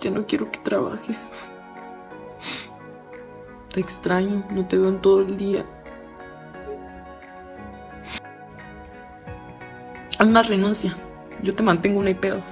Ya no quiero que trabajes. Te extraño, no te veo en todo el día. Haz más renuncia. Yo te mantengo un pedo.